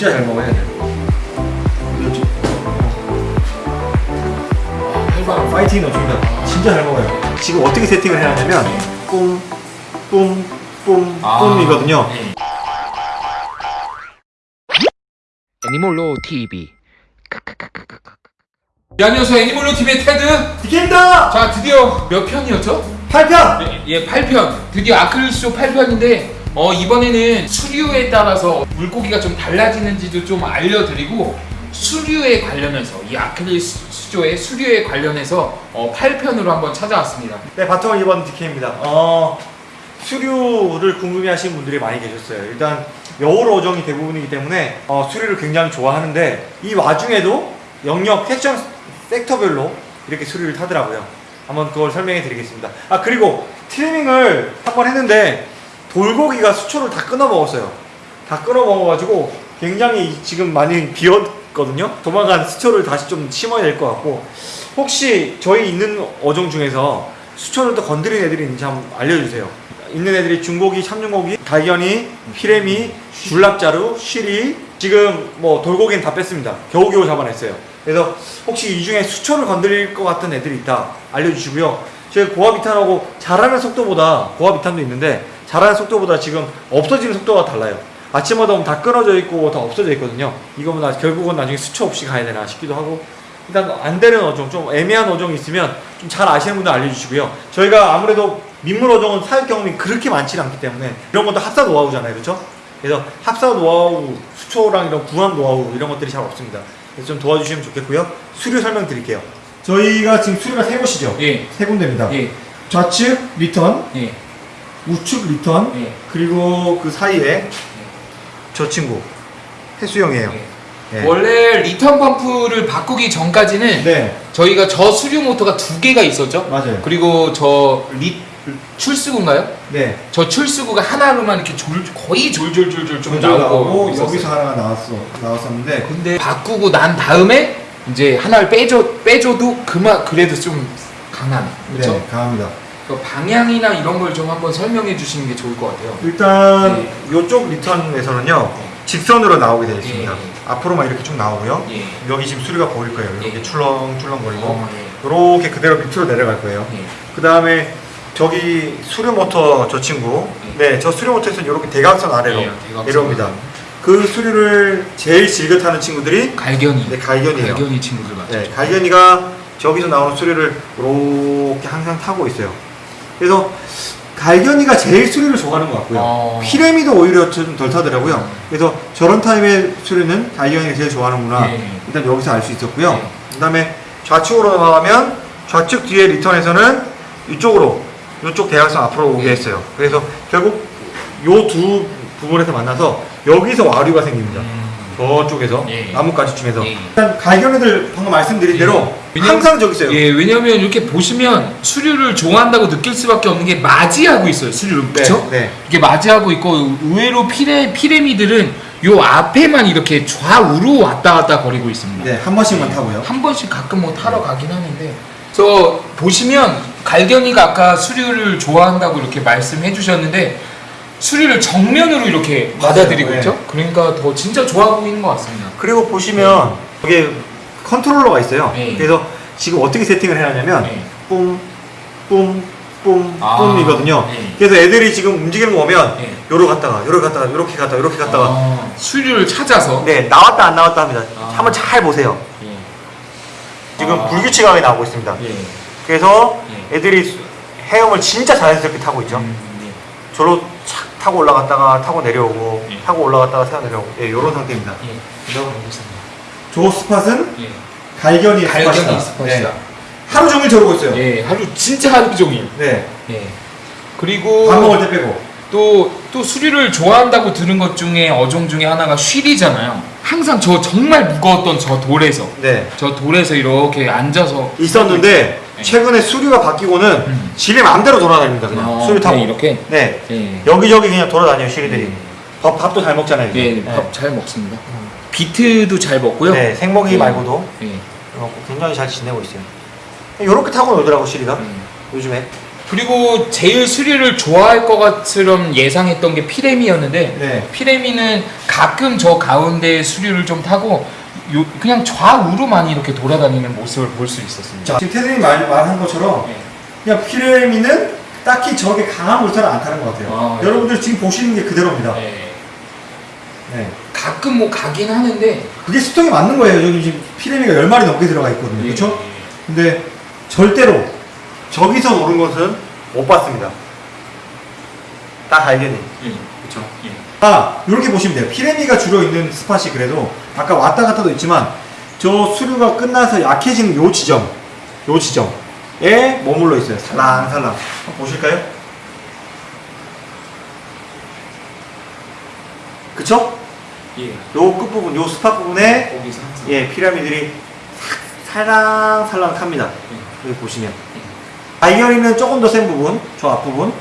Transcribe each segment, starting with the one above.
진짜 잘 먹어야 돼. 그렇지. 해봐. 파이팅이 넘칩니다. 진짜 잘 먹어요. 지금 어떻게 세팅을 해야 하냐면 뿜, 뿜, 뿜, 아. 뿜이거든요. 네. 애니몰로 TV 네, 안녕하세요. 애니멀로 TV의 테드. 디켄다! 자, 드디어 몇 편이었죠? 8편! 예, 8편. 드디어 아크릴쇼 8편인데 어, 이번에는 수류에 따라서 물고기가 좀 달라지는지도 좀 알려드리고 수류에 관련해서 이 아크릴 수- 수조의 수류에 관련해서 어, 8편으로 한번 찾아왔습니다. 네, 바텀을 입은 디케입니다. 어, 수류를 궁금해하시는 분들이 많이 계셨어요. 일단 여울 어종이 대부분이기 때문에 어, 수류를 굉장히 좋아하는데 이 와중에도 영역 패션 섹터별로 이렇게 수류를 타더라고요. 한번 그걸 설명해 드리겠습니다. 아 그리고 트리밍을 한번 했는데 돌고기가 수초를 다 끊어 먹었어요. 다 끊어 먹어가지고 굉장히 지금 많이 비었거든요. 조만간 수초를 다시 좀 심어야 될 것 같고 혹시 저희 있는 어종 중에서 수초를 또 건드린 애들이 있는지 한번 알려주세요. 있는 애들이 중고기, 참중고기, 달견이, 피레미, 줄납자루, 쉬리 지금 뭐 돌고기는 다 뺐습니다. 겨우겨우 잡아냈어요. 그래서 혹시 이 중에 수초를 건드릴 것 같은 애들이 있다 알려주시고요. 저희 고아비탄하고 자라는 속도보다 고아비탄도 있는데 자라는 속도보다 지금 없어지는 속도가 달라요. 아침마다 오면 다 끊어져 있고 다 없어져 있거든요. 이거면 나 결국은 나중에 수초 없이 가야 되나 싶기도 하고 일단 안 되는 어종, 좀 애매한 어종이 있으면 좀 잘 아시는 분들 알려주시고요. 저희가 아무래도 민물 어종은 사육 경험이 그렇게 많지 않기 때문에 이런 것도 합사 노하우잖아요, 그렇죠? 그래서 합사 노하우, 수초랑 이런 구함 노하우 이런 것들이 잘 없습니다. 그래서 좀 도와주시면 좋겠고요. 수류 설명 드릴게요. 저희가 지금 수류가 세 곳이죠. 예. 세 군데입니다. 예. 좌측 return, 예. 우측 return, 예. 그리고 그 사이에 저 친구 해수형이에요. 예. 원래 return 펌프를 바꾸기 전까지는 네, 저희가 저 수류 모터가 두 개가 있었죠. 맞아요. 그리고 저 리, 출수구인가요? 네. 저 출수구가 하나로만 이렇게 졸, 거의 졸졸졸졸 좀 나오고. 여기서 하나가 나왔어 나왔었는데 근데 바꾸고 난 다음에 이제 하나를 빼줘 빼줘도 그만 그래도 좀 강한 그렇죠? 네, 강합니다. 그 방향이나 이런 걸 좀 한번 설명해 주시는 게 좋을 것 같아요. 일단 네. 이쪽 리턴에서는요 직선으로 나오게 되어 있습니다. 예, 예. 앞으로만 이렇게 쭉 나오고요. 예. 여기 지금 수리가 보일 거예요. 이렇게 예. 출렁출렁 거리고 어, 이렇게 그대로 밑으로 내려갈 거예요. 예. 예. 그 다음에 저기 수류 모터 저 친구 예. 네저 수류 모터에서 이렇게 대각선 아래로 예, 대각선. 내려옵니다. 그 수류를 제일 즐겨 타는 친구들이 갈견이. 네, 갈견이에요. 갈견이 친구들 맞죠? 네, 갈견이가 저기서 나오는 수리를 이렇게 항상 타고 있어요. 그래서 갈견이가 제일 수리를 좋아하는 것 같고요. 어. 피레미도 오히려 좀 덜 타더라고요. 그래서 저런 타입의 수리는 갈견이가 제일 좋아하는구나. 네. 일단 여기서 알 수 있었고요. 네. 그 다음에 좌측으로 나가면 좌측 뒤에 리턴에서는 이쪽으로 이쪽 대각선 앞으로 오게 네. 했어요. 그래서 결국 요 두 부분에서 만나서 여기서 와류가 생깁니다. 음. 저쪽에서 예. 나뭇가지 중에서 예. 일단 갈견이들 방금 말씀드린 예. 대로 왜냐면- 항상 저기 있어요. 예, 왜냐면 이렇게 보시면 수류를 좋아한다고 느낄 수밖에 없는 게 맞이하고 있어요. 수류를 네, 그렇죠? 네. 이게 맞이하고 있고 의외로 피레 피레미들은 요 앞에만 이렇게 좌우로 왔다 갔다 거리고 있습니다. 네, 한 번씩만 타고요. 한 번씩 가끔 뭐 타러 가긴 하는데 그래서 보시면 갈견이가 아까 수류를 좋아한다고 이렇게 말씀해 주셨는데 수류를 정면으로 이렇게. 받아들이고 네. 있죠. 그러니까 더 진짜 좋아 보이는 것 같습니다. 그리고 보시면 여기 컨트롤러가 있어요. 네. 그래서 지금 어떻게 세팅을 해야 하냐면 네. 뿜, 뿜, 뿜, 아, 뿜이거든요. 네. 그래서 애들이 지금 움직이는 거 보면 네. 요러 갔다가 요러 갔다가 요렇게 갔다가 요렇게 갔다가 아, 수류를 찾아서 네 나왔다 안 나왔다 합니다. 아. 한번 잘 보세요. 예. 지금 아. 불규칙하게 나오고 있습니다. 예. 그래서 예. 애들이 수- 헤엄을 진짜 자연스럽게 타고 있죠. 음, 저로 착 타고 올라갔다가 타고 내려오고 예. 타고 올라갔다가 타고 내려오고 예, 요런 상태입니다. 예. 예. 조 스팟은 예. 갈견이 갈견이 스팟이다. 하루 종일 저러고 있어요. 예, 하루 진짜 하루 종일. 네. 예. 그리고 밥 먹을 때 빼고. 또, 또 수리를 좋아한다고 들은 것 중에 어종 중에 하나가 쉬리잖아요. 항상 저 정말 무거웠던 저 돌에서 네. 저 돌에서 이렇게 앉아서 있었는데 네. 최근에 수류가 바뀌고는 음. 지네 마음대로 돌아다닙니다. 그냥 어, 수류 타고. 그냥 이렇게 네. 예. 여기저기 그냥 돌아다녀요, 시리들이. 예. 밥, 밥도 잘 먹잖아요. 예, 이제. 밥잘 먹습니다. 비트도 잘 먹고요. 네, 생먹이 예. 말고도 예. 먹고 굉장히 잘 지내고 있어요. 이렇게 타고 놀더라고, 시리가. 음. 요즘에. 그리고 제일 수리를 좋아할 것 같처럼 예상했던 게 피레미였는데 네. 피레미는 가끔 저 가운데 수류를 좀 타고 요 그냥 좌우로만 이렇게 돌아다니는 모습을 볼 수 있었습니다. 자, 지금 테드님 말, 말한 것처럼 네. 그냥 피레미는 딱히 저게 강한 물살을 안 타는 것 같아요. 아, 네. 여러분들 지금 보시는 게 그대로입니다. 네. 네. 가끔 뭐 가긴 하는데 그게 수평이 맞는 거예요. 여기 지금 피레미가 10마리 넘게 들어가 있거든요. 그렇죠? 예. 근데 절대로 저기서 노는 것은 못 봤습니다. 딱 알겠니? 예. 그렇죠. 예. 아, 이렇게 보시면 돼요. 피레미가 주로 있는 스팟이 그래도 아까 왔다 갔다도 있지만 저 수류가 끝나서 약해지는 요 지점, 요 지점에 머물러 있어요. 살랑살랑. 보실까요? 그쵸? 예. 요 끝부분, 요 스팟 부분에 예, 피라미들이 살랑살랑 탑니다. 여기 보시면. 아이어리는 조금 더 센 부분, 저 앞부분,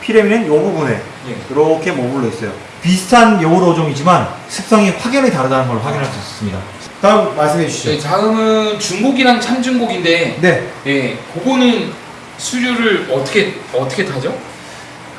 피라미는 요 부분에 예. 이렇게 머물러 있어요. 비슷한 여울 어종이지만 습성이 확연히 다르다는 걸 확인할 수 있습니다. 다음 말씀해 주시죠. 네, 다음은 중고기랑 참중고기인데 네, 예, 그거는 수류를 어떻게 어떻게 타죠?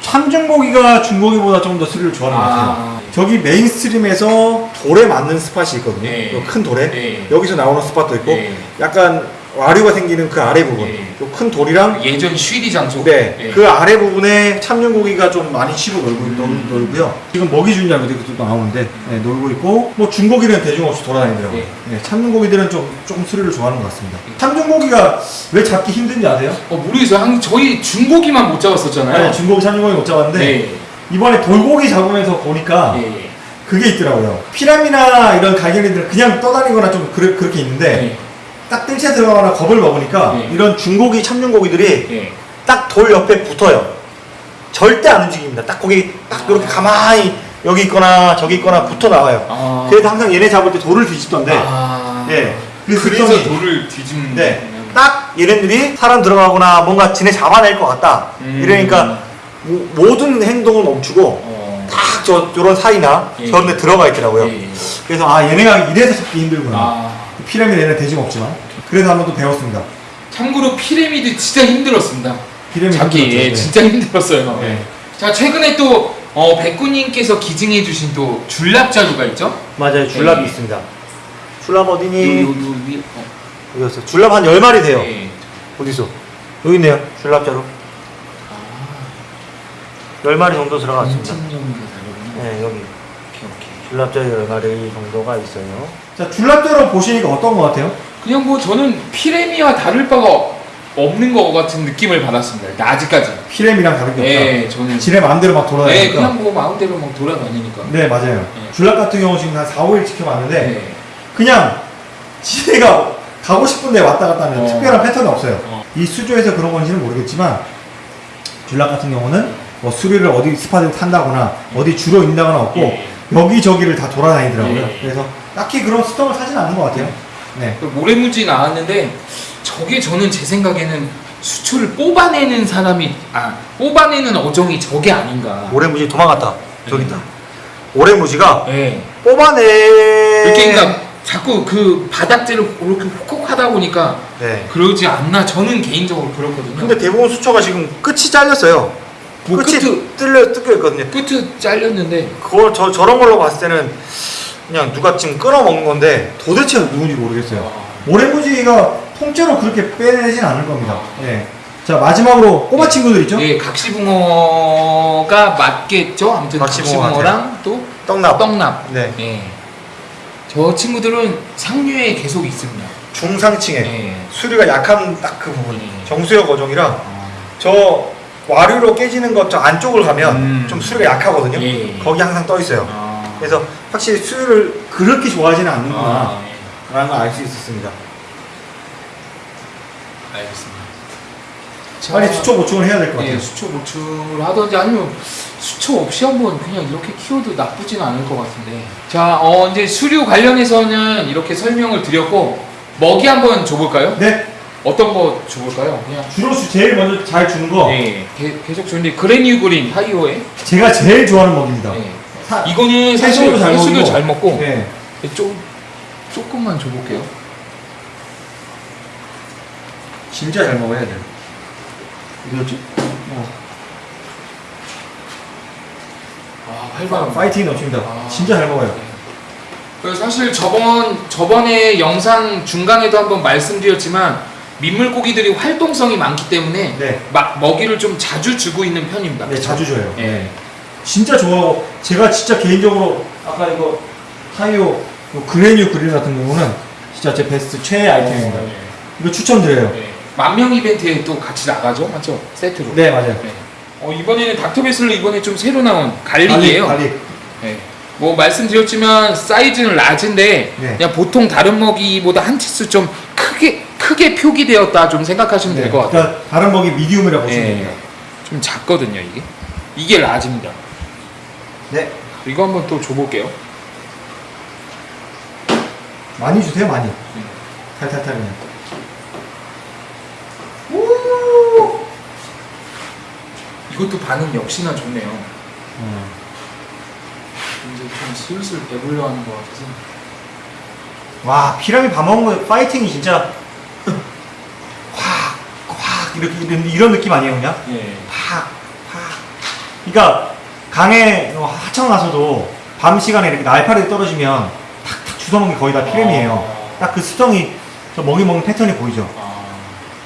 참중고기가 중고기보다 좀더 수류를 좋아하는 것 같아요. 아, 저기 mainstream에서 돌에 맞는 spot이 있거든요. 네. 요큰 돌에. 네. 여기서 나오는 spot도 있고, 네. 약간 와류가 생기는 그 아래 부분. 네. 요큰 돌이랑 예전 쉬리 장소. 네, 예. 그 아래 부분에 참중고기가 좀 많이 쉬고 놀고, 놀, 놀고요. 지금 먹이 이렇게 또 나오는데, 네, 놀고 있고, 뭐 중고기는 대중 없이 돌아다니더라고요. 예. 네, 참중고기들은 좀, 조금 스릴을 좋아하는 것 같습니다. 참중고기가 왜 잡기 힘든지 아세요? 어, 모르겠어요. 한 저희 중고기만 못 잡았었잖아요. 네, 중고기 참중고기 못 잡았는데, 네. 이번에 돌고기 잡으면서 보니까, 예. 그게 있더라고요. 피라미나 이런 갈견이들은 그냥 떠다니거나 좀 그렇, 그렇게 있는데, 네. 딱 뜰채 들어가거나 겁을 먹으니까, 네. 이런 중고기, 참중고기들이 예. 딱돌 옆에 붙어요. 절대 안 움직입니다. 딱 거기 딱 이렇게 가만히 여기 있거나 저기 있거나 붙어 나와요. 아. 그래서 항상 얘네 잡을 때 돌을 뒤집던데. 아. 예. 그 그래서 습성이- 돌을 뒤집는. 네. 딱 얘네들이 사람 들어가거나 뭔가 지네 잡아낼 것 같다. 음. 이러니까 모- 모든 행동을 멈추고 어. 딱 저 저런 사이나 예. 저런 데 들어가 있더라고요. 예. 그래서 아 얘네가 이래서 잡기 힘들구나. 아. 피라미드 얘네 돼지가 없지만. 그래서 한번 또 배웠습니다. 참고로 피라미드 진짜 힘들었습니다. 피라미드 잡기 예. 네. 진짜 힘들었어요. 네. 자 최근에 또 어, 백구님께서 기증해주신 또 줄납 자루가 있죠? 맞아요. 줄랍이 네. 있습니다. 줄랍 어디니? 요, 요, 요 위. 어. 여기 있어요. 줄랍 한 10마리 돼요. 네. 어디서? 여기 있네요. 줄납자로. 아, 10마리 정도 들어갔습니다. 네, 여기. 줄납자로 10마리 정도가 있어요. 자, 줄납자로 보시니까 어떤 것 같아요? 그냥 뭐 저는 피레미와 다를 바가 없는 것 같은 느낌을 받았습니다. 아직까지. 피렘이랑 다른 게 없다. 네, 저는. 지네 마음대로 막 네, 돌아다니니까. 그냥 뭐 마음대로 막 돌아다니니까. 네, 맞아요. 네. 줄납 같은 경우 지금 한 4, 5일 지켜봤는데 네. 그냥 지네가 가고 싶은데 왔다 갔다 하는 어. 특별한 패턴이 없어요. 어. 이 수조에서 그런 건지는 모르겠지만 줄납 같은 경우는 뭐 수리를 어디 스팟을 탄다거나 어디 주로 있다거나 없고 예. 여기저기를 다 돌아다니더라고요. 예. 그래서 딱히 그런 스톱을 사진 않는 것 같아요. 네. 그 모래무지 나왔는데 저게 저는 제 생각에는 수초를 뽑아내는 사람이 아 뽑아내는 어종이 저게 아닌가. 오래무지 도망갔다. 저기 네. 있다. 오래무지가 네. 뽑아내. 이렇게 그러니까 자꾸 그 바닥재를 이렇게 콕콕 하다 보니까 네. 그러지 않나 저는 개인적으로 그렇거든요. 근데 대부분 수초가 지금 끝이 잘렸어요. 뭐 끝이 뚫려 뜯겨 있거든요. 끝이 잘렸는데 그걸 저 저런 걸로 봤을 때는 그냥 누가 지금 끊어 먹는 건데 도대체 누군지 모르겠어요. 아, 오래무지가 통째로 그렇게 빼내진 않을 겁니다. 예. 자 마지막으로 꼬마 친구들 있죠? 예, 각시붕어가 맞겠죠. 아무튼 각시붕어 각시붕어랑 또 떡납. 떡납. 네. 예. 저 친구들은 상류에 계속 있습니다. 중상층에 예. 수리가 약한 딱 그 부분. 예. 정수역 어종이라 아, 저 와류로 깨지는 것저 안쪽을 가면 음. 좀 수리가 약하거든요. 예. 거기 항상 떠 있어요. 아, 그래서 확실히 수유를 그렇게 좋아하지는 않는구나 아, 예. 라는 걸 알 수 있었습니다. 알겠습니다. 빨리 자, 수초 보충을 해야 될 것 같아요. 예, 수초 보충을 하든지 아니면 수초 없이 한번 그냥 이렇게 키워도 나쁘진 않을 것 같은데. 자, 어, 이제 수류 관련해서는 이렇게 설명을 드렸고 먹이 한번 줘볼까요? 네, 어떤 거 줘볼까요? 그냥. 주로 주- 제일 먼저 잘 주는 거 예, 게- 계속 주는데 그레뉴 그린 하이오에. 제가 제일 좋아하는 먹입니다. 예. 사- 이거는 해수도 잘 해수도. 잘 먹고 네. 좀 조금만 줘볼게요. 진짜 잘 먹어야 돼. 이거지? 어. 아, 활발. 파이팅 넘칩니다. 아. 진짜 잘 먹어요. 예. 그래서 사실 저번 저번에 영상 중간에도 한번 말씀드렸지만 민물고기들이 활동성이 많기 때문에 네. 막 먹이를 좀 자주 주고 있는 편입니다. 네, 자주 줘요. 예. 진짜 좋아하고 제가 진짜 개인적으로 아까 이거 타이오 요 granule krill 같은 경우는 진짜 제 베스트 최애 아이템입니다. 어, 이거 추천드려요. 네. 만명 이벤트에 또 같이 나가죠, 맞죠? 세트로. 네, 맞아요. 네. 어, 이번에는 닥터베슬로 이번에 좀 새로 나온 garlic이에요. garlic. 네. 뭐 말씀드렸지만 사이즈는 라지인데 네. 그냥 보통 다른 먹이보다 한 치수 좀 크게 표기되었다 좀 생각하시면 될것 같아요. 그러니까 다른 먹이 미디움이라고 보시면 예. 됩니다. 좀 작거든요 이게. 이게 라지입니다. 네. 이거 한번 또 줘볼게요. 많이 주세요, 많이. 네. 탈탈탈 그냥. 이것도 반응 역시나 좋네요. 음. 이제 좀 슬슬 배불러 하는 것 같아서. 와, 피라미 밥 먹은 거 파이팅이 진짜 이렇게 이런, 느낌 아니에요, 그냥? 예. 팍, 팍. 그러니까 강에 하청 나서도 밤 시간에 이렇게 날파리 떨어지면 탁탁 주워먹는 게 거의 다 피렘이에요. 아. 딱그 수정이 저 먹이 먹는 패턴이 보이죠. 아,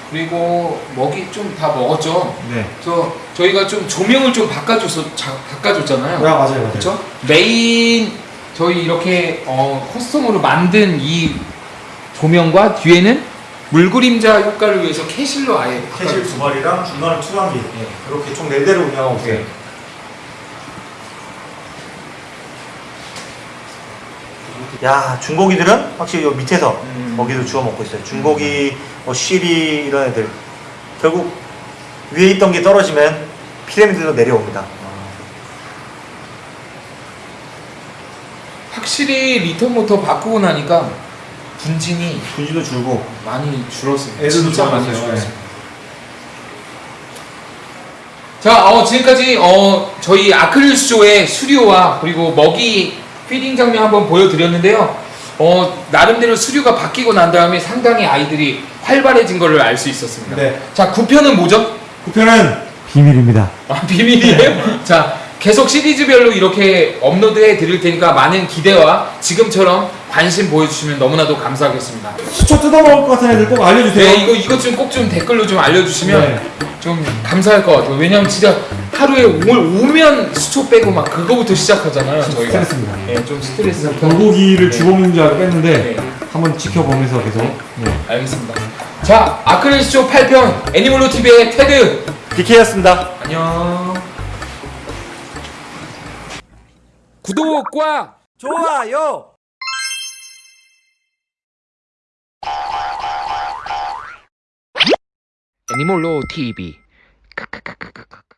그리고 먹이 좀 다 먹었죠. 네. 저 저희가 좀 조명을 좀 바꿔줘서 자, 바꿔줬잖아요. 아, 맞아요, 맞아요. 그렇죠? 메인 저희 이렇게 어, custom으로 만든 이 조명과 뒤에는 물그림자 효과를 위해서 Kessil로 아예 Kessil 두 마리랑 중간에 투광기 네. 이렇게 총네 대를 운영하고 있어요. 네. 야 중고기들은 확실히 요 밑에서 음. 먹이를 주워 먹고 있어요. 중고기, 뭐 쉬리 이런 애들 결국 위에 있던 게 떨어지면 피라미드로 내려옵니다. 확실히 return 모터 바꾸고 나니까 분진이 분지도 줄고 많이 줄었어요. 애들도 진짜 많이. 줄었어요. 자, 어, 지금까지 어, 저희 아크릴 수조의 수류와 그리고 먹이 feeding 장면 한번 보여드렸는데요. 어, 나름대로 수류가 바뀌고 난 다음에 상당히 아이들이 활발해진 것을 알 수 있었습니다. 네. 자, 9편은 뭐죠? 구편은 비밀입니다. 아, 비밀이에요? 자, 계속 시리즈별로 이렇게 업로드해 드릴 테니까 많은 기대와 지금처럼 관심 보여주시면 너무나도 감사하겠습니다. 수초 뜯어먹을 것 같은 애들 꼭 알려주세요. 네, 이거 이것 좀 꼭 좀 댓글로 좀 알려주시면 네. 좀 감사할 것 같아요. 왜냐면 진짜 하루에 오늘 오면 수초 빼고 막 그거부터 시작하잖아요. 저희가. 스트레스입니다. 네, 좀 스트레스. 돌고기를 네. 주워먹는 줄 알고 뺐는데 네, 한번 지켜보면서 계속 네. 알겠습니다. 자, 아크릴 수초 8편 애니멀로 TV의 테드. DK였습니다. 안녕. 구독과 좋아요. 애니몰로 TV 크크크크크.